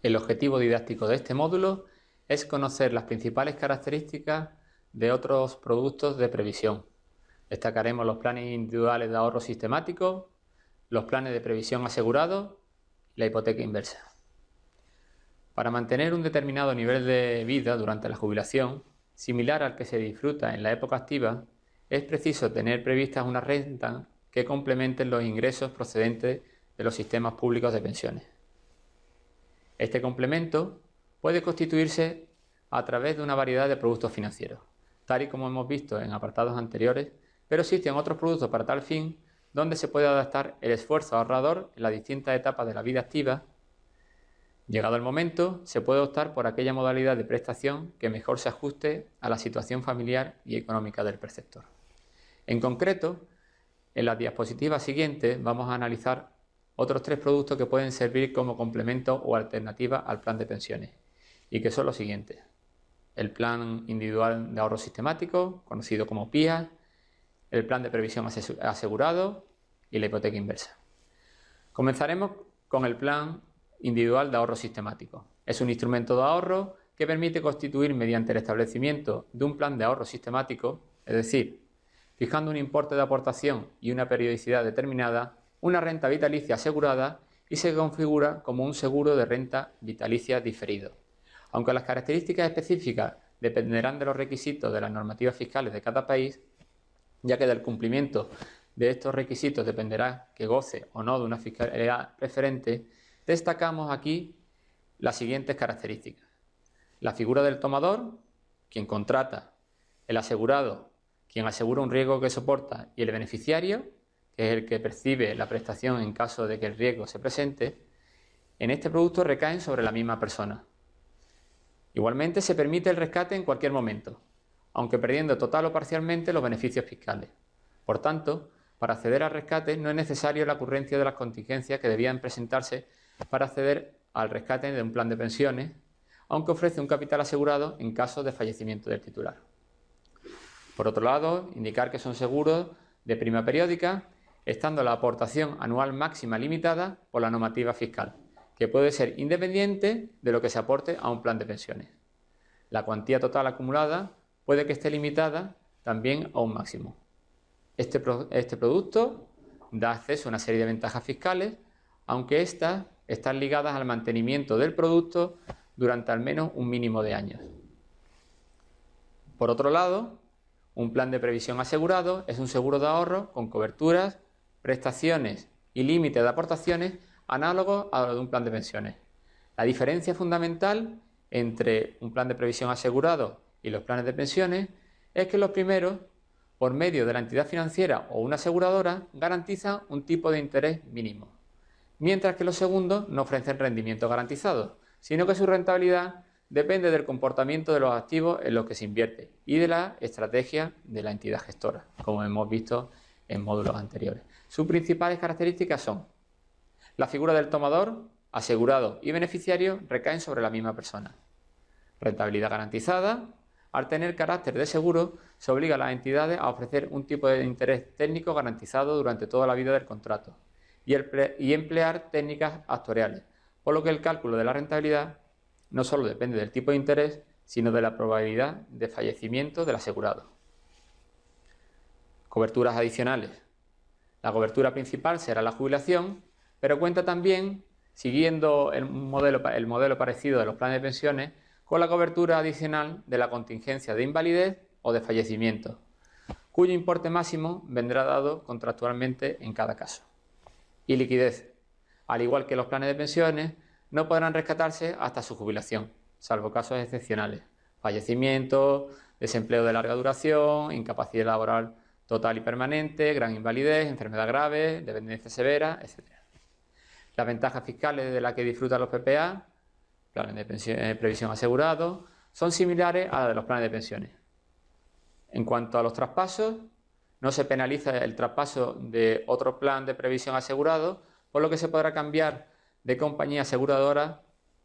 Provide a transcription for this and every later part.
El objetivo didáctico de este módulo es conocer las principales características de otros productos de previsión. Destacaremos los planes individuales de ahorro sistemático, los planes de previsión asegurados y la hipoteca inversa. Para mantener un determinado nivel de vida durante la jubilación, similar al que se disfruta en la época activa, es preciso tener previstas una renta que complementen los ingresos procedentes de los sistemas públicos de pensiones. Este complemento puede constituirse a través de una variedad de productos financieros, tal y como hemos visto en apartados anteriores, pero existen otros productos para tal fin donde se puede adaptar el esfuerzo ahorrador en las distintas etapas de la vida activa. Llegado el momento, se puede optar por aquella modalidad de prestación que mejor se ajuste a la situación familiar y económica del preceptor. En concreto, en las diapositivas siguientes vamos a analizar otros tres productos que pueden servir como complemento o alternativa al plan de pensiones y que son los siguientes. El plan individual de ahorro sistemático, conocido como PIA, el plan de previsión asegurado y la hipoteca inversa. Comenzaremos con el plan individual de ahorro sistemático. Es un instrumento de ahorro que permite constituir mediante el establecimiento de un plan de ahorro sistemático, es decir, fijando un importe de aportación y una periodicidad determinada, una renta vitalicia asegurada y se configura como un seguro de renta vitalicia diferido. Aunque las características específicas dependerán de los requisitos de las normativas fiscales de cada país, ya que del cumplimiento de estos requisitos dependerá que goce o no de una fiscalidad preferente, destacamos aquí las siguientes características. La figura del tomador, quien contrata, el asegurado, quien asegura un riesgo que soporta, y el beneficiario, es el que percibe la prestación en caso de que el riesgo se presente, en este producto recaen sobre la misma persona. Igualmente se permite el rescate en cualquier momento, aunque perdiendo total o parcialmente los beneficios fiscales. Por tanto, para acceder al rescate no es necesario la ocurrencia de las contingencias que debían presentarse para acceder al rescate de un plan de pensiones, aunque ofrece un capital asegurado en caso de fallecimiento del titular. Por otro lado, indicar que son seguros de prima periódica estando la aportación anual máxima limitada por la normativa fiscal, que puede ser independiente de lo que se aporte a un plan de pensiones. La cuantía total acumulada puede que esté limitada también a un máximo. Este, este producto da acceso a una serie de ventajas fiscales, aunque éstas están ligadas al mantenimiento del producto durante al menos un mínimo de años. Por otro lado, un plan de previsión asegurado es un seguro de ahorro con coberturas prestaciones y límite de aportaciones análogos a los de un plan de pensiones. La diferencia fundamental entre un plan de previsión asegurado y los planes de pensiones es que los primeros, por medio de la entidad financiera o una aseguradora, garantizan un tipo de interés mínimo, mientras que los segundos no ofrecen rendimiento garantizado, sino que su rentabilidad depende del comportamiento de los activos en los que se invierte y de la estrategia de la entidad gestora, como hemos visto en módulos anteriores. Sus principales características son la figura del tomador, asegurado y beneficiario recaen sobre la misma persona. Rentabilidad garantizada. Al tener carácter de seguro, se obliga a las entidades a ofrecer un tipo de interés técnico garantizado durante toda la vida del contrato y, emplear técnicas actuariales, por lo que el cálculo de la rentabilidad no solo depende del tipo de interés, sino de la probabilidad de fallecimiento del asegurado. Coberturas adicionales. La cobertura principal será la jubilación, pero cuenta también, siguiendo el modelo, el modelo parecido de los planes de pensiones, con la cobertura adicional de la contingencia de invalidez o de fallecimiento, cuyo importe máximo vendrá dado contractualmente en cada caso. Y liquidez. Al igual que los planes de pensiones, no podrán rescatarse hasta su jubilación, salvo casos excepcionales, fallecimiento, desempleo de larga duración, incapacidad laboral total y permanente, gran invalidez, enfermedad grave, dependencia severa, etc. Las ventajas fiscales de las que disfrutan los PPA, planes de eh, previsión asegurado, son similares a las de los planes de pensiones. En cuanto a los traspasos, no se penaliza el traspaso de otro plan de previsión asegurado, por lo que se podrá cambiar de compañía aseguradora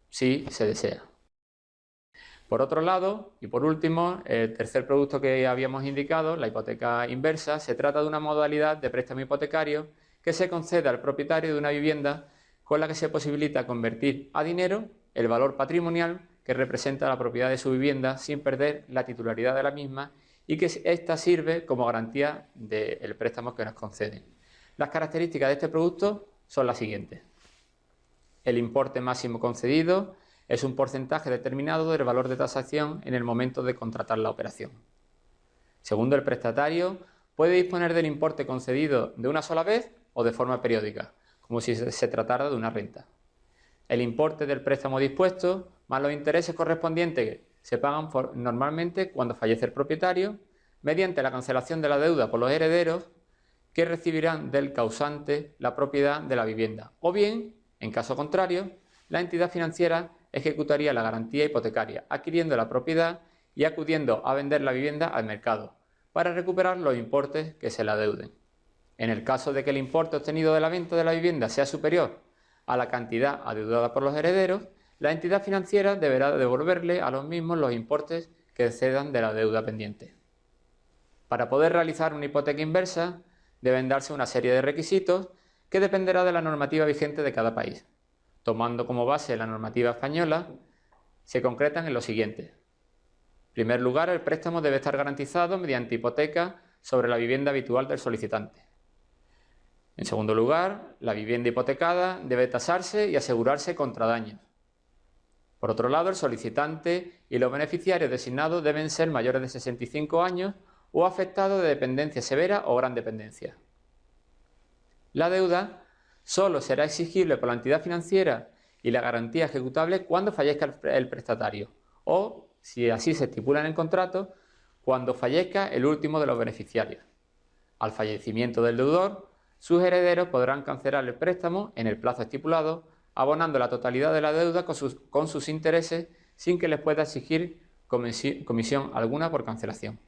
si se desea. Por otro lado, y por último, el tercer producto que habíamos indicado, la hipoteca inversa, se trata de una modalidad de préstamo hipotecario que se concede al propietario de una vivienda con la que se posibilita convertir a dinero el valor patrimonial que representa la propiedad de su vivienda sin perder la titularidad de la misma y que ésta sirve como garantía del préstamo que nos conceden. Las características de este producto son las siguientes. El importe máximo concedido es un porcentaje determinado del valor de tasación en el momento de contratar la operación. Segundo, el prestatario puede disponer del importe concedido de una sola vez o de forma periódica, como si se tratara de una renta. El importe del préstamo dispuesto más los intereses correspondientes se pagan normalmente cuando fallece el propietario mediante la cancelación de la deuda por los herederos que recibirán del causante la propiedad de la vivienda o bien, en caso contrario, la entidad financiera ejecutaría la garantía hipotecaria, adquiriendo la propiedad y acudiendo a vender la vivienda al mercado, para recuperar los importes que se le adeuden. En el caso de que el importe obtenido de la venta de la vivienda sea superior a la cantidad adeudada por los herederos, la entidad financiera deberá devolverle a los mismos los importes que excedan de la deuda pendiente. Para poder realizar una hipoteca inversa, deben darse una serie de requisitos que dependerá de la normativa vigente de cada país. Tomando como base la normativa española, se concretan en lo siguiente. En primer lugar, el préstamo debe estar garantizado mediante hipoteca sobre la vivienda habitual del solicitante. En segundo lugar, la vivienda hipotecada debe tasarse y asegurarse contra daños. Por otro lado, el solicitante y los beneficiarios designados deben ser mayores de 65 años o afectados de dependencia severa o gran dependencia. La deuda solo será exigible por la entidad financiera y la garantía ejecutable cuando fallezca el prestatario o, si así se estipula en el contrato, cuando fallezca el último de los beneficiarios. Al fallecimiento del deudor, sus herederos podrán cancelar el préstamo en el plazo estipulado, abonando la totalidad de la deuda con sus, intereses sin que les pueda exigir comisión alguna por cancelación.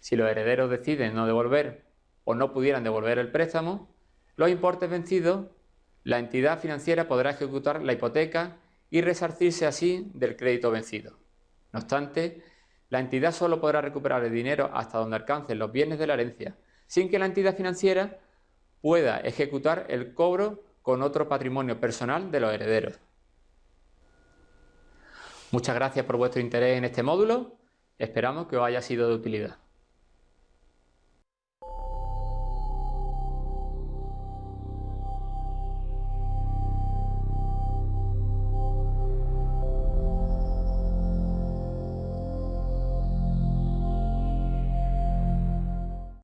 Si los herederos deciden no devolver o no pudieran devolver el préstamo, los importes vencidos, la entidad financiera podrá ejecutar la hipoteca y resarcirse así del crédito vencido. No obstante, la entidad solo podrá recuperar el dinero hasta donde alcancen los bienes de la herencia, sin que la entidad financiera pueda ejecutar el cobro con otro patrimonio personal de los herederos. Muchas gracias por vuestro interés en este módulo. Esperamos que os haya sido de utilidad.